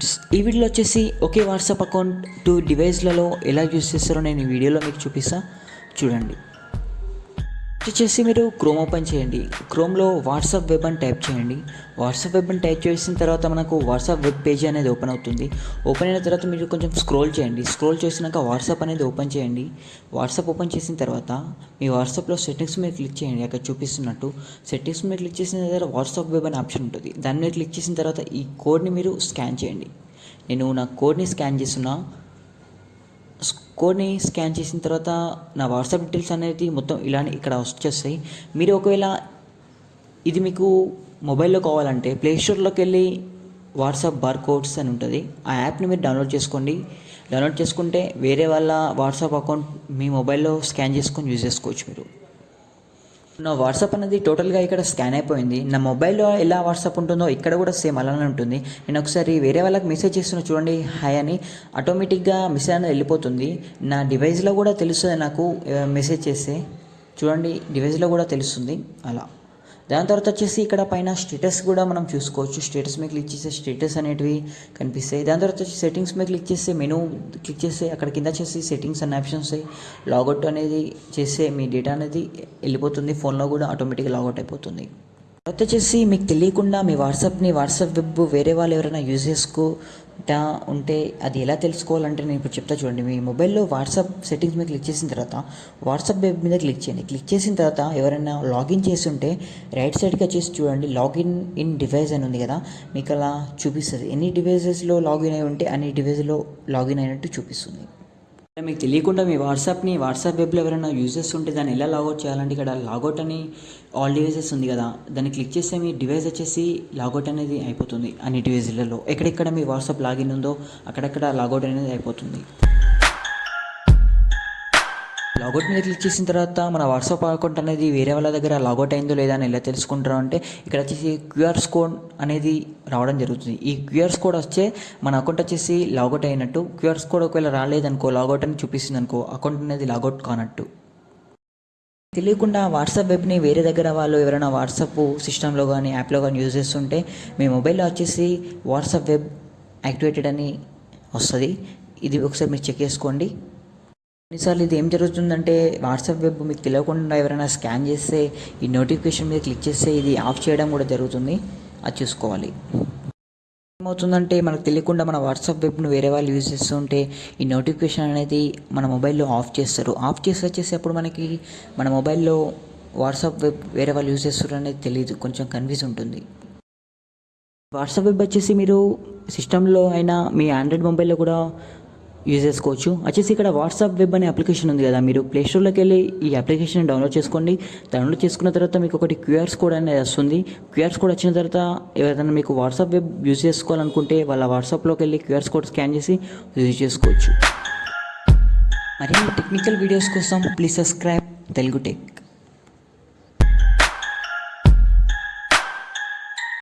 Friends ఈ వీడియోలో వచ్చేసి ఒకే వాట్సాప్ అకౌంట్ టూ డివైస్లలో ఎలా యూస్ చేస్తారో నేను ఈ వీడియోలో మీకు చూపిస్తా. చూడండి. వచ్చేసి మీరు క్రోమ్ ఓపెన్ చేయండి. క్రోమ్లో వాట్సాప్ వెబ్ అని టైప్ చేయండి. వాట్సాప్ వెబ్ అని టైప్ చేసిన తర్వాత మనకు వాట్సాప్ వెబ్ పేజీ అనేది ఓపెన్ అవుతుంది. ఓపెన్ అయిన తర్వాత మీరు కొంచెం స్క్రోల్ చేయండి. స్క్రోల్ చేసినాక వాట్సాప్ అనేది ఓపెన్ చేయండి. వాట్సాప్ ఓపెన్ చేసిన తర్వాత మీ వాట్సాప్లో సెట్టింగ్స్ మీద క్లిక్ చేయండి. అక్కడ చూపిస్తున్నట్టు సెట్టింగ్స్ మీద క్లిక్ చేసిన తర్వాత వాట్సాప్ వెబ్ అనే ఆప్షన్ ఉంటుంది. దాని మీద క్లిక్ చేసిన తర్వాత ఈ కోడ్ని మీరు స్కాన్ చేయండి. నేను నా కోడ్ని స్కాన్ చేస్తున్నా. కోడ్ని స్కాన్ చేసిన తర్వాత నా వాట్సాప్ డీటెయిల్స్ అనేది మొత్తం ఇలానే ఇక్కడ వచ్చేస్తాయి. మీరు ఒకవేళ ఇది మీకు మొబైల్లో కావాలంటే ప్లేస్టోర్లోకి వెళ్ళి వాట్సాప్ బార్ కోడ్స్ అని ఉంటుంది. ఆ యాప్ని మీరు డౌన్లోడ్ చేసుకోండి. డౌన్లోడ్ చేసుకుంటే వేరే వాళ్ళ వాట్సాప్ అకౌంట్ మీ మొబైల్లో స్కాన్ చేసుకొని యూజ్ చేసుకోవచ్చు మీరు. నా వాట్సాప్ అనేది టోటల్గా ఇక్కడ స్కాన్ అయిపోయింది. నా మొబైల్లో ఎలా వాట్సాప్ ఉంటుందో ఇక్కడ కూడా సేమ్ అలానే ఉంటుంది. నేను ఒకసారి వేరే వాళ్ళకి మెసేజ్ చేస్తున్నా చూడండి హాయ్ అని. ఆటోమేటిక్గా మెసేజ్ అనేది వెళ్ళిపోతుంది. నా డివైస్లో కూడా తెలుస్తుంది నాకు మెసేజ్ చేస్తే. చూడండి డివైస్లో కూడా తెలుస్తుంది. అలా. దాని తర్వాత వచ్చేసి ఇక్కడ పైన స్టేటస్ కూడా మనం చూసుకోవచ్చు. స్టేటస్ మీద క్లిక్ చేస్తే స్టేటస్ అనేటివి కనిపిస్తాయి. దాని తర్వాత వచ్చి సెట్టింగ్స్ మీద క్లిక్ చేస్తే మెనూ క్లిక్ చేస్తే అక్కడ కింద వచ్చేసి సెట్టింగ్స్ అనే ఆప్షన్స్ వస్తాయి. లాగౌట్ అనేది చేస్తే మీ డేటా అనేది వెళ్ళిపోతుంది. ఫోన్లో కూడా ఆటోమేటిక్గా లాగౌట్ అయిపోతుంది. కొత్త చేసి మీకు తెలియకుండా మీ వాట్సాప్ని వాట్సాప్ వెబ్ వేరే వాళ్ళు ఎవరైనా యూజ్ చేసుకుంటా ఉంటే అది ఎలా తెలుసుకోవాలంటే నేను ఇప్పుడు చెప్తా చూడండి. మీ మొబైల్లో వాట్సాప్ సెట్టింగ్స్ మీద క్లిక్ చేసిన తర్వాత వాట్సాప్ వెబ్ మీద క్లిక్ చేయండి. క్లిక్ చేసిన తర్వాత ఎవరైనా లాగిన్ చేసి ఉంటే రైట్ సైడ్కి వచ్చేసి చూడండి లాగిన్ ఇన్ డివైస్ అని ఉంది కదా మీకు అలా చూపిస్తుంది. ఎన్ని డివైజెస్లో లాగిన్ అయి ఉంటే అన్ని డివైస్లో లాగిన్ అయినట్టు చూపిస్తుంది. మీకు తెలియకుండా మీ వాట్సాప్ని వాట్సాప్ వెబ్లో ఎవరైనా యూజెస్ ఉంటే దాన్ని ఎలా లాగౌట్ చేయాలంటే ఇక్కడ లాగౌట్ అని ఆల్ డివైజెస్ ఉంది కదా దాన్ని క్లిక్ చేస్తే మీ డివైస్ వచ్చేసి లాగౌట్ అనేది అయిపోతుంది అన్ని డివైజ్లలో ఎక్కడెక్కడ మీ వాట్సాప్ లాగిన్ ఉందో అక్కడక్కడ లాగౌట్ అనేది అయిపోతుంది. లాగౌట్ మీద క్లిక్ చేసిన తర్వాత మన వాట్సాప్ అకౌంట్ అనేది వేరే వాళ్ళ దగ్గర లాగౌట్ అయిందో లేదా అని ఎలా తెలుసుకుంటారు అంటే ఇక్కడ వచ్చేసి క్యూఆర్స్ కోడ్ అనేది రావడం జరుగుతుంది. ఈ క్యూఆర్స్ కోడ్ వచ్చే మన అకౌంట్ వచ్చేసి లాగౌట్ అయినట్టు క్యూఆర్స్ కోడ్ ఒకవేళ రాలేదనుకో లాగౌట్ అని చూపిస్తుంది అనుకో అకౌంట్ అనేది లాగౌట్ కానట్టు. తెలియకుండా వాట్సాప్ వెబ్ని వేరే దగ్గర వాళ్ళు ఎవరైనా వాట్సాప్ సిస్టంలో కానీ యాప్లో కానీ యూజ్ చేస్తుంటే మీ మొబైల్లో వచ్చేసి వాట్సాప్ వెబ్ యాక్టివేటెడ్ అని వస్తుంది. ఇది ఒకసారి మీరు చెక్ చేసుకోండి. కొన్నిసార్లు ఇది ఏం జరుగుతుందంటే వాట్సాప్ వెబ్ మీకు తెలియకుండా ఎవరైనా స్కాన్ చేస్తే ఈ నోటిఫికేషన్ మీద క్లిక్ చేస్తే ఇది ఆఫ్ చేయడం కూడా జరుగుతుంది. అది చూసుకోవాలి. ఏమవుతుందంటే మనకు తెలియకుండా మన వాట్సాప్ వెబ్ను వేరే వాళ్ళు యూజ్ చేస్తుంటే ఈ నోటిఫికేషన్ అనేది మన మొబైల్లో ఆఫ్ చేస్తారు. ఆఫ్ చేసి వచ్చేసి అప్పుడు మనకి మన మొబైల్లో వాట్సాప్ వెబ్ వేరే వాళ్ళు యూజ్ చేస్తారు అనేది తెలియదు కొంచెం కన్ఫ్యూజ్ ఉంటుంది. వాట్సాప్ వెబ్ వచ్చేసి మీరు సిస్టంలో అయినా మీ ఆండ్రాయిడ్ మొబైల్లో కూడా యూజ్ చేసుకోవచ్చు. వచ్చేసి ఇక్కడ వాట్సాప్ వెబ్ అనే అప్లికేషన్ ఉంది కదా మీరు ప్లేస్టోర్లోకి వెళ్ళి ఈ అప్లికేషన్ డౌన్లోడ్ చేసుకోండి. డౌన్లోడ్ చేసుకున్న తర్వాత మీకు ఒకటి క్యూఆర్స్ కోడ్ అనేది వస్తుంది. క్యూఆర్స్ కోడ్ వచ్చిన తర్వాత ఎవరైనా మీకు వాట్సాప్ వెబ్ యూజ్ చేసుకోవాలనుకుంటే వాళ్ళ వాట్సాప్లోకి వెళ్ళి క్యూఆర్స్ కోడ్ స్కాన్ చేసి యూజ్ చేసుకోవచ్చు. మరిన్ని టెక్నికల్ వీడియోస్ కోసం ప్లీజ్ సబ్స్క్రైబ్. తెలుగు టెక్.